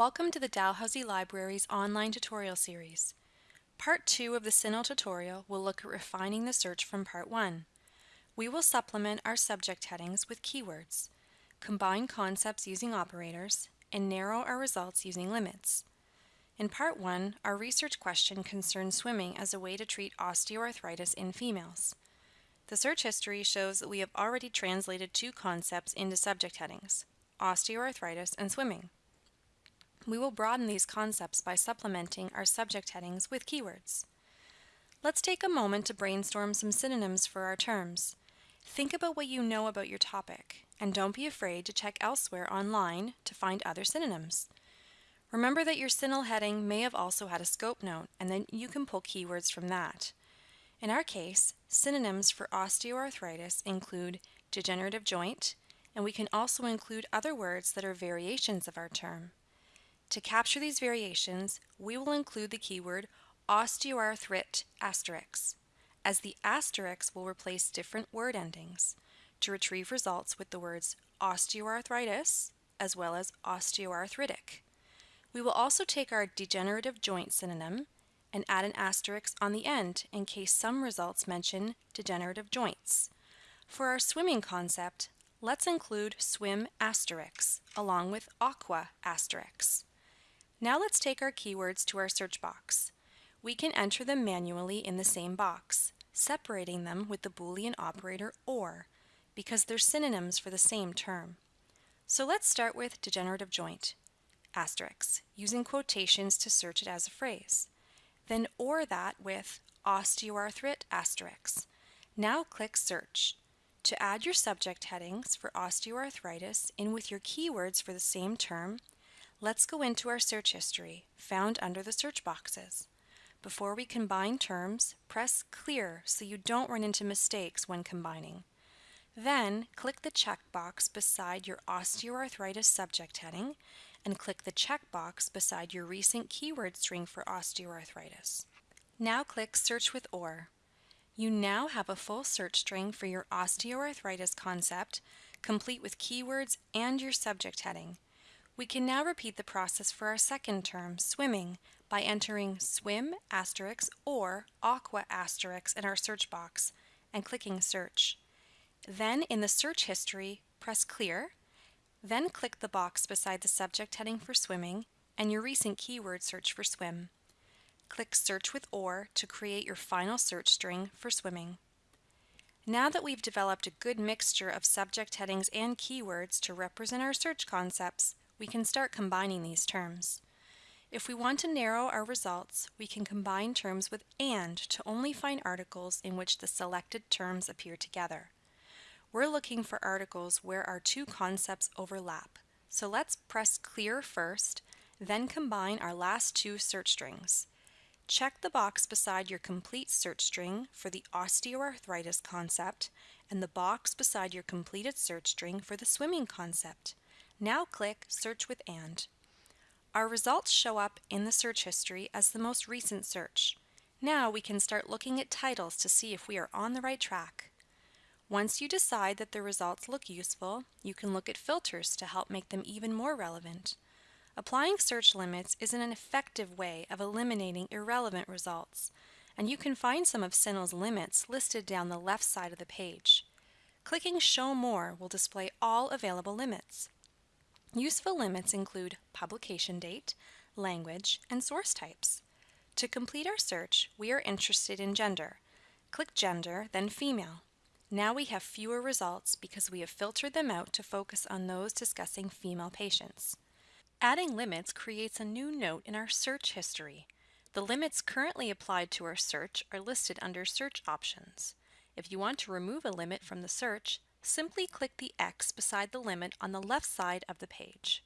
Welcome to the Dalhousie Library's online tutorial series. Part 2 of the CINAHL tutorial will look at refining the search from Part 1. We will supplement our subject headings with keywords, combine concepts using operators, and narrow our results using limits. In Part 1, our research question concerned swimming as a way to treat osteoarthritis in females. The search history shows that we have already translated two concepts into subject headings, osteoarthritis and swimming. We will broaden these concepts by supplementing our subject headings with keywords. Let's take a moment to brainstorm some synonyms for our terms. Think about what you know about your topic, and don't be afraid to check elsewhere online to find other synonyms. Remember that your CINAHL heading may have also had a scope note, and then you can pull keywords from that. In our case, synonyms for osteoarthritis include degenerative joint, and we can also include other words that are variations of our term. To capture these variations, we will include the keyword osteoarthrit asterisk, as the asterisk will replace different word endings to retrieve results with the words osteoarthritis as well as osteoarthritic. We will also take our degenerative joint synonym and add an asterisk on the end in case some results mention degenerative joints. For our swimming concept, let's include swim asterisk along with aqua asterisk. Now let's take our keywords to our search box. We can enter them manually in the same box, separating them with the Boolean operator OR, because they're synonyms for the same term. So let's start with degenerative joint, asterisk, using quotations to search it as a phrase. Then OR that with osteoarthrit asterisk. Now click Search. To add your subject headings for osteoarthritis in with your keywords for the same term, Let's go into our search history, found under the search boxes. Before we combine terms, press Clear so you don't run into mistakes when combining. Then, click the checkbox beside your osteoarthritis subject heading and click the checkbox beside your recent keyword string for osteoarthritis. Now click Search with OR. You now have a full search string for your osteoarthritis concept, complete with keywords and your subject heading. We can now repeat the process for our second term, swimming, by entering swim asterisk or aqua asterisk in our search box and clicking search. Then in the search history, press clear, then click the box beside the subject heading for swimming and your recent keyword search for swim. Click search with OR to create your final search string for swimming. Now that we've developed a good mixture of subject headings and keywords to represent our search concepts, we can start combining these terms. If we want to narrow our results, we can combine terms with AND to only find articles in which the selected terms appear together. We're looking for articles where our two concepts overlap, so let's press Clear first, then combine our last two search strings. Check the box beside your complete search string for the osteoarthritis concept and the box beside your completed search string for the swimming concept. Now click Search with AND. Our results show up in the search history as the most recent search. Now we can start looking at titles to see if we are on the right track. Once you decide that the results look useful, you can look at filters to help make them even more relevant. Applying search limits is an effective way of eliminating irrelevant results, and you can find some of CINAHL's limits listed down the left side of the page. Clicking Show More will display all available limits. Useful limits include publication date, language, and source types. To complete our search, we are interested in gender. Click Gender, then Female. Now we have fewer results because we have filtered them out to focus on those discussing female patients. Adding limits creates a new note in our search history. The limits currently applied to our search are listed under Search Options. If you want to remove a limit from the search, simply click the X beside the limit on the left side of the page.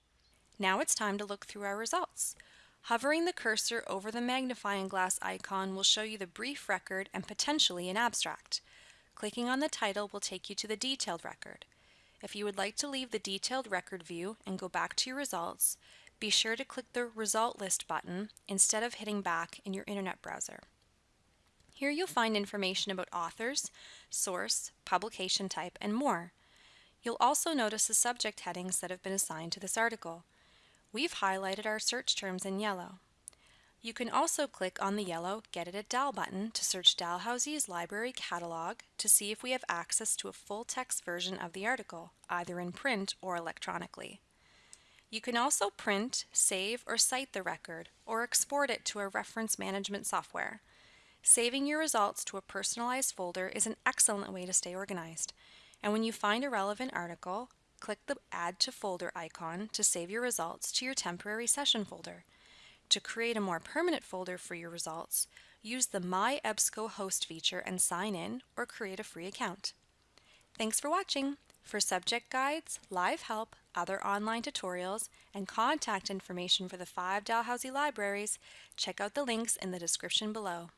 Now it's time to look through our results. Hovering the cursor over the magnifying glass icon will show you the brief record and potentially an abstract. Clicking on the title will take you to the detailed record. If you would like to leave the detailed record view and go back to your results, be sure to click the Result List button instead of hitting back in your internet browser. Here you'll find information about authors, source, publication type, and more. You'll also notice the subject headings that have been assigned to this article. We've highlighted our search terms in yellow. You can also click on the yellow Get It at Dal button to search Dalhousie's library catalog to see if we have access to a full text version of the article, either in print or electronically. You can also print, save, or cite the record, or export it to a reference management software. Saving your results to a personalized folder is an excellent way to stay organized. And when you find a relevant article, click the Add to Folder icon to save your results to your temporary session folder. To create a more permanent folder for your results, use the My EBSCO host feature and sign in or create a free account. Thanks for watching! For subject guides, live help, other online tutorials, and contact information for the five Dalhousie libraries, check out the links in the description below.